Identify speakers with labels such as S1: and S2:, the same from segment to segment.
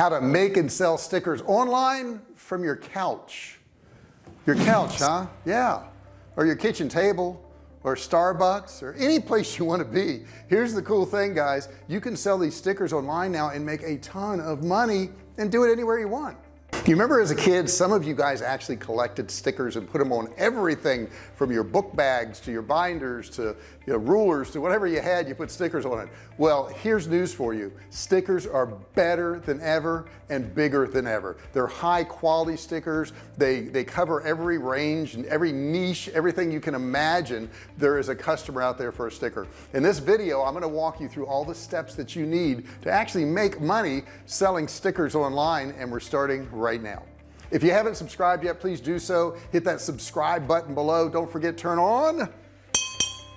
S1: how to make and sell stickers online from your couch. Your couch huh? Yeah. Or your kitchen table or Starbucks or any place you want to be. Here's the cool thing guys. You can sell these stickers online now and make a ton of money and do it anywhere you want you remember as a kid some of you guys actually collected stickers and put them on everything from your book bags to your binders to you know, rulers to whatever you had you put stickers on it. Well here's news for you. Stickers are better than ever and bigger than ever. They're high quality stickers. They they cover every range and every niche everything you can imagine. There is a customer out there for a sticker. In this video I'm going to walk you through all the steps that you need to actually make money selling stickers online and we're starting right now. If you haven't subscribed yet please do so. Hit that subscribe button below. Don't forget turn on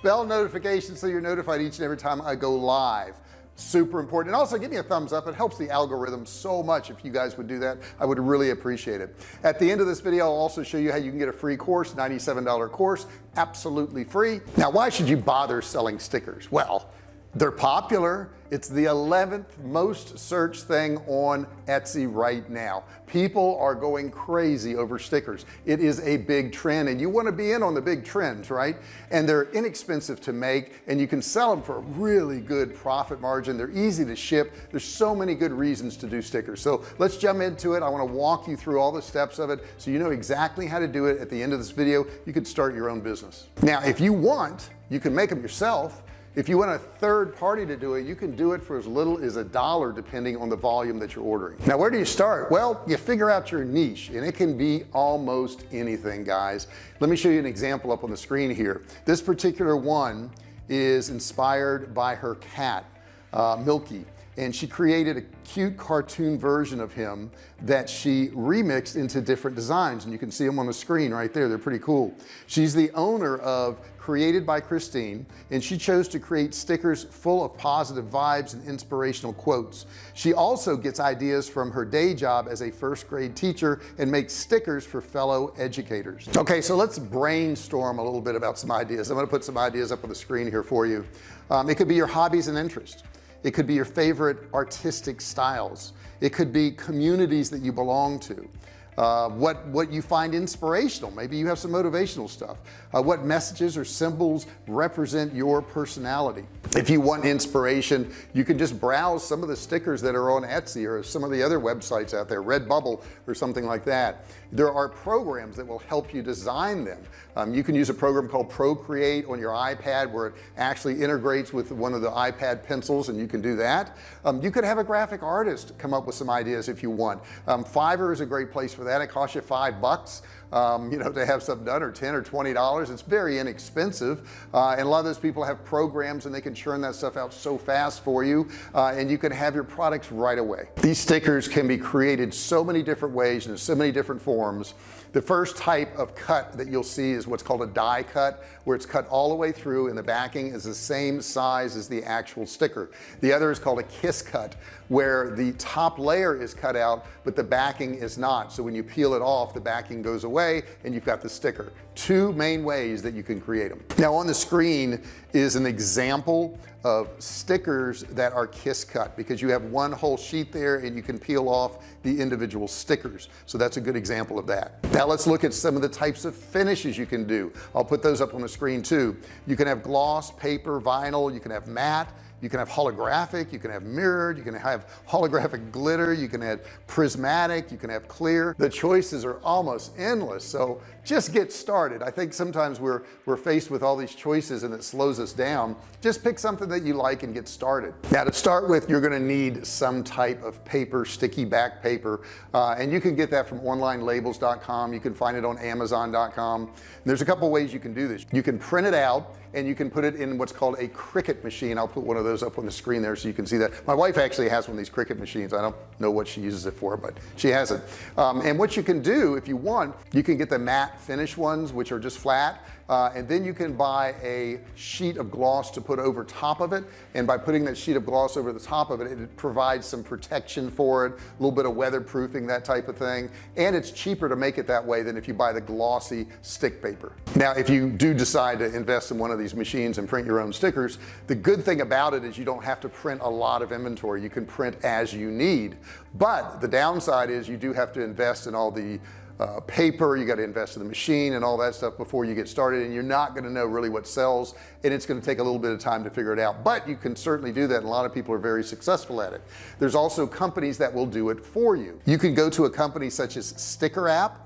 S1: bell notifications so you're notified each and every time I go live. Super important. And also give me a thumbs up. It helps the algorithm so much if you guys would do that. I would really appreciate it. At the end of this video I'll also show you how you can get a free course $97 course absolutely free. Now why should you bother selling stickers? Well they're popular. It's the 11th most searched thing on Etsy right now. People are going crazy over stickers. It is a big trend and you want to be in on the big trends right? And they're inexpensive to make and you can sell them for a really good profit margin. They're easy to ship. There's so many good reasons to do stickers. So let's jump into it. I want to walk you through all the steps of it so you know exactly how to do it. At the end of this video you could start your own business. Now if you want you can make them yourself if you want a third party to do it you can do it for as little as a dollar depending on the volume that you're ordering. Now where do you start? Well you figure out your niche and it can be almost anything guys. Let me show you an example up on the screen here. This particular one is inspired by her cat uh, Milky and she created a cute cartoon version of him that she remixed into different designs. And you can see them on the screen right there. They're pretty cool. She's the owner of created by Christine and she chose to create stickers full of positive vibes and inspirational quotes. She also gets ideas from her day job as a first grade teacher and makes stickers for fellow educators. Okay so let's brainstorm a little bit about some ideas. I'm to put some ideas up on the screen here for you. Um, it could be your hobbies and interests it could be your favorite artistic styles. It could be communities that you belong to uh, what what you find inspirational. Maybe you have some motivational stuff. Uh, what messages or symbols represent your personality. If you want inspiration you can just browse some of the stickers that are on Etsy or some of the other websites out there Redbubble or something like that. There are programs that will help you design them. Um, you can use a program called Procreate on your iPad where it actually integrates with one of the iPad pencils and you can do that. Um, you could have a graphic artist come up with some ideas if you want. Um, Fiverr is a great place for that. It costs you five bucks um, you know to have something done or 10 or 20 dollars. It's very inexpensive uh, and a lot of those people have programs and they can churn that stuff out so fast for you uh, and you can have your products right away. These stickers can be created so many different ways and so many different forms. The first type of cut that you'll see is what's called a die cut where it's cut all the way through and the backing is the same size as the actual sticker. The other is called a kiss cut where the top layer is cut out but the backing is not. So when you peel it off the backing goes away and you've got the sticker. Two main ways that you can create them now on the screen is an example of stickers that are kiss cut because you have one whole sheet there and you can peel off the individual stickers. So that's a good example of that. Now let's look at some of the types of finishes you can do. I'll put those up on the screen too. You can have gloss paper vinyl. You can have matte you can have holographic you can have mirrored you can have holographic glitter you can have prismatic you can have clear. The choices are almost endless. So just get started. I think sometimes we're we're faced with all these choices and it slows us down. Just pick something that you like and get started. Now to start with you're going to need some type of paper sticky back paper uh, and you can get that from onlinelabels.com you can find it on amazon.com there's a couple ways you can do this. You can print it out and you can put it in what's called a Cricut machine. I'll put one of those up on the screen there so you can see that. My wife actually has one of these Cricut machines. I don't know what she uses it for but she has it. Um, and what you can do if you want you can get the matte finish ones which are just flat uh, and then you can buy a sheet of gloss to put over top of it. And by putting that sheet of gloss over the top of it it provides some protection for it a little bit of weatherproofing that type of thing. And it's cheaper to make it that way than if you buy the glossy stick paper. Now if you do decide to invest in one of these machines and print your own stickers the good thing about it is you don't have to print a lot of inventory. You can print as you need. But the downside is you do have to invest in all the uh, paper you got to invest in the machine and all that stuff before you get started and you're not going to know really what sells and it's going to take a little bit of time to figure it out. But you can certainly do that and a lot of people are very successful at it. There's also companies that will do it for you. You can go to a company such as StickerApp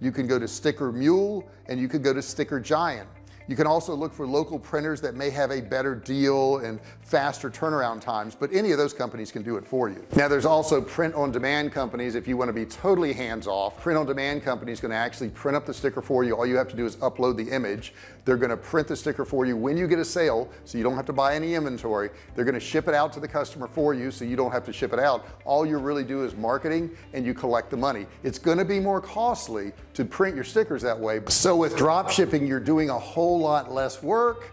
S1: you can go to Sticker Mule and you can go to StickerGiant you can also look for local printers that may have a better deal and faster turnaround times but any of those companies can do it for you. Now there's also print on demand companies if you want to be totally hands-off. Print on demand companies going to actually print up the sticker for you. All you have to do is upload the image. They're going to print the sticker for you when you get a sale so you don't have to buy any inventory. They're going to ship it out to the customer for you so you don't have to ship it out. All you really do is marketing and you collect the money. It's going to be more costly to print your stickers that way so with drop shipping you're doing a whole lot less work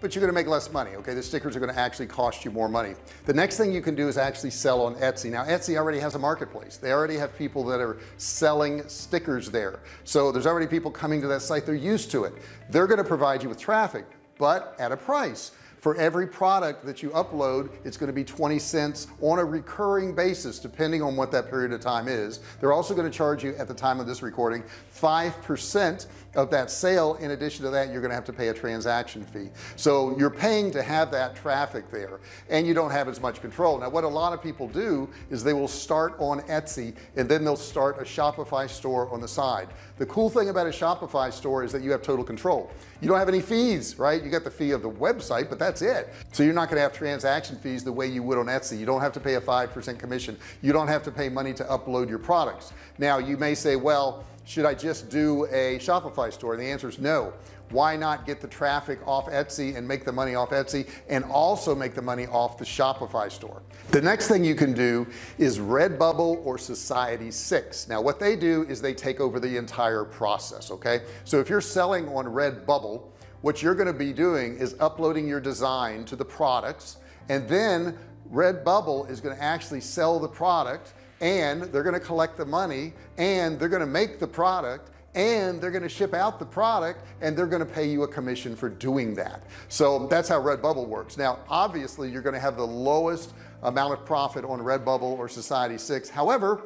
S1: but you're gonna make less money okay? The stickers are going to actually cost you more money. The next thing you can do is actually sell on Etsy. Now Etsy already has a marketplace. They already have people that are selling stickers there. So there's already people coming to that site. They're used to it. They're going to provide you with traffic but at a price. For every product that you upload it's going to be 20 cents on a recurring basis depending on what that period of time is. They're also going to charge you at the time of this recording five percent of that sale in addition to that you're going to have to pay a transaction fee. So you're paying to have that traffic there and you don't have as much control. Now what a lot of people do is they will start on Etsy and then they'll start a Shopify store on the side. The cool thing about a Shopify store is that you have total control. You don't have any fees right? You got the fee of the website but that's it. So you're not going to have transaction fees the way you would on Etsy. You don't have to pay a 5% commission. You don't have to pay money to upload your products. Now you may say well should I just do a Shopify store? And the answer is no. Why not get the traffic off Etsy and make the money off Etsy and also make the money off the Shopify store? The next thing you can do is Redbubble or Society 6 now what they do is they take over the entire process okay? So if you're selling on Redbubble what you're going to be doing is uploading your design to the products and then Redbubble is going to actually sell the product and they're going to collect the money and they're going to make the product and they're going to ship out the product and they're going to pay you a commission for doing that. So that's how Redbubble works. Now obviously you're going to have the lowest amount of profit on Redbubble or Society 6 however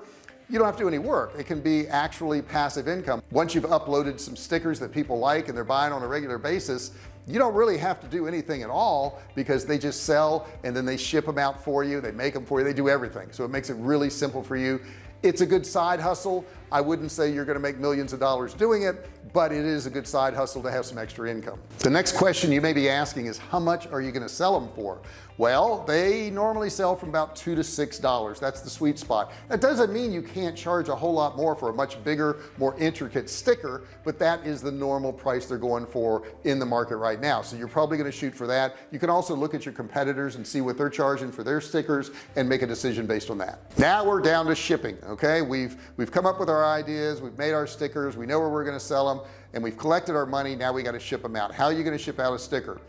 S1: you don't have to do any work. It can be actually passive income. Once you've uploaded some stickers that people like and they're buying on a regular basis you don't really have to do anything at all because they just sell and then they ship them out for you. They make them for you. They do everything. So it makes it really simple for you. It's a good side hustle I wouldn't say you're going to make millions of dollars doing it but it is a good side hustle to have some extra income. The next question you may be asking is how much are you going to sell them for? Well they normally sell from about two to six dollars. That's the sweet spot. That doesn't mean you can't charge a whole lot more for a much bigger more intricate sticker but that is the normal price they're going for in the market right now. So you're probably going to shoot for that. You can also look at your competitors and see what they're charging for their stickers and make a decision based on that. Now we're down to shipping okay? We've we've come up with our ideas we've made our stickers we know where we're going to sell them and we've collected our money now we got to ship them out. How are you going to ship out a sticker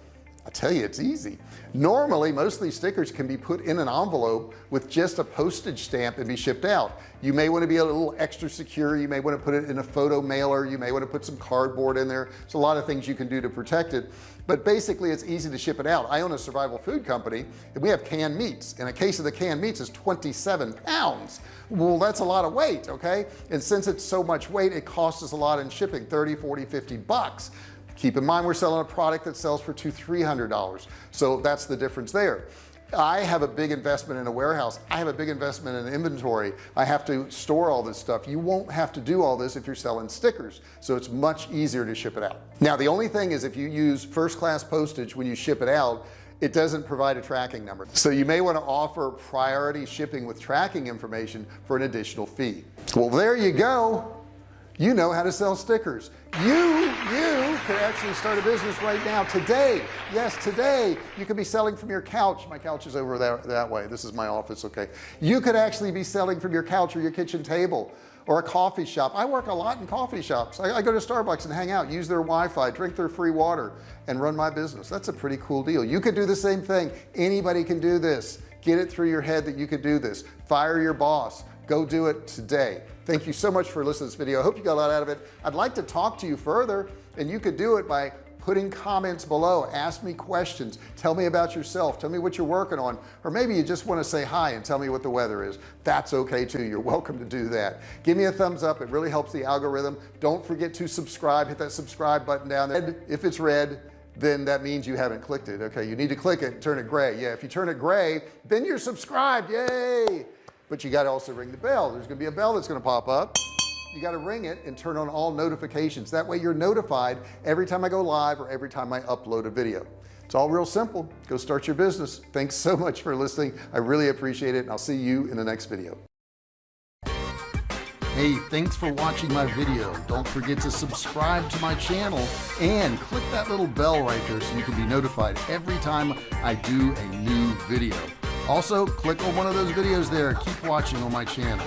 S1: I tell you it's easy. Normally most of these stickers can be put in an envelope with just a postage stamp and be shipped out. You may want to be a little extra secure. You may want to put it in a photo mailer. You may want to put some cardboard in there. There's a lot of things you can do to protect it. But basically it's easy to ship it out. I own a survival food company and we have canned meats and a case of the canned meats is 27 pounds. Well that's a lot of weight okay? And since it's so much weight it costs us a lot in shipping 30 40 50 bucks keep in mind we're selling a product that sells for two three hundred dollars. So that's the difference there. I have a big investment in a warehouse. I have a big investment in inventory. I have to store all this stuff. You won't have to do all this if you're selling stickers. So it's much easier to ship it out. Now the only thing is if you use first-class postage when you ship it out it doesn't provide a tracking number. So you may want to offer priority shipping with tracking information for an additional fee. Well there you go you know how to sell stickers. You you could actually start a business right now today. Yes today you could be selling from your couch. My couch is over there that way. This is my office okay. You could actually be selling from your couch or your kitchen table or a coffee shop. I work a lot in coffee shops. I, I go to Starbucks and hang out use their Wi-Fi drink their free water and run my business. That's a pretty cool deal. You could do the same thing. Anybody can do this. Get it through your head that you could do this. Fire your boss go do it today. Thank you so much for listening to this video. I hope you got a lot out of it. I'd like to talk to you further and you could do it by putting comments below. Ask me questions. Tell me about yourself. Tell me what you're working on. Or maybe you just want to say hi and tell me what the weather is. That's okay too. You're welcome to do that. Give me a thumbs up. It really helps the algorithm. Don't forget to subscribe. Hit that subscribe button down there. If it's red then that means you haven't clicked it. Okay you need to click it and turn it gray. Yeah if you turn it gray then you're subscribed. Yay but you got to also ring the bell. There's gonna be a bell that's gonna pop up. You got to ring it and turn on all notifications. That way you're notified every time I go live or every time I upload a video. It's all real simple. Go start your business. Thanks so much for listening. I really appreciate it and I'll see you in the next video. Hey, thanks for watching my video. Don't forget to subscribe to my channel and click that little bell right there so you can be notified every time I do a new video. Also, click on one of those videos there. Keep watching on my channel.